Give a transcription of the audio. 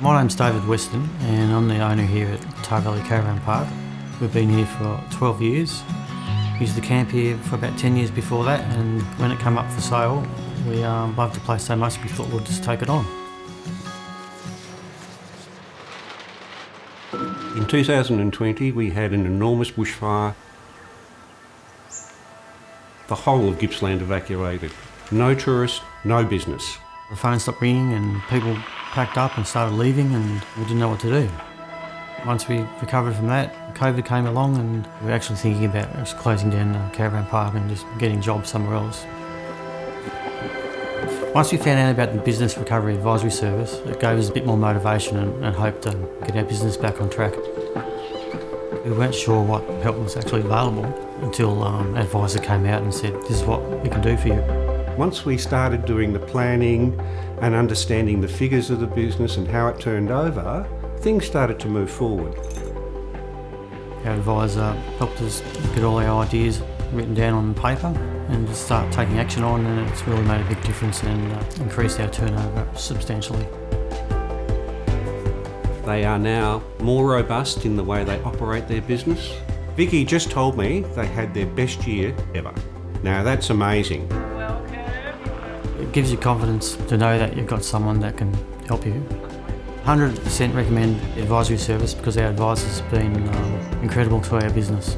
My name's David Weston and I'm the owner here at Tarra Valley Caravan Park. We've been here for 12 years. Used the camp here for about 10 years before that and when it came up for sale we um, loved the place so much we thought we'd just take it on. In 2020 we had an enormous bushfire. The whole of Gippsland evacuated. No tourists, no business. The phone stopped ringing and people packed up and started leaving and we didn't know what to do. Once we recovered from that, COVID came along and we were actually thinking about just closing down the caravan park and just getting jobs somewhere else. Once we found out about the Business Recovery Advisory Service, it gave us a bit more motivation and, and hope to get our business back on track. We weren't sure what help was actually available until um, an advisor came out and said, this is what we can do for you. Once we started doing the planning and understanding the figures of the business and how it turned over, things started to move forward. Our advisor helped us get all our ideas written down on paper and just start taking action on and it's really made a big difference and uh, increased our turnover substantially. They are now more robust in the way they operate their business. Vicky just told me they had their best year ever. Now that's amazing. It gives you confidence to know that you've got someone that can help you. 100% recommend advisory service because our advisors been um, incredible to our business.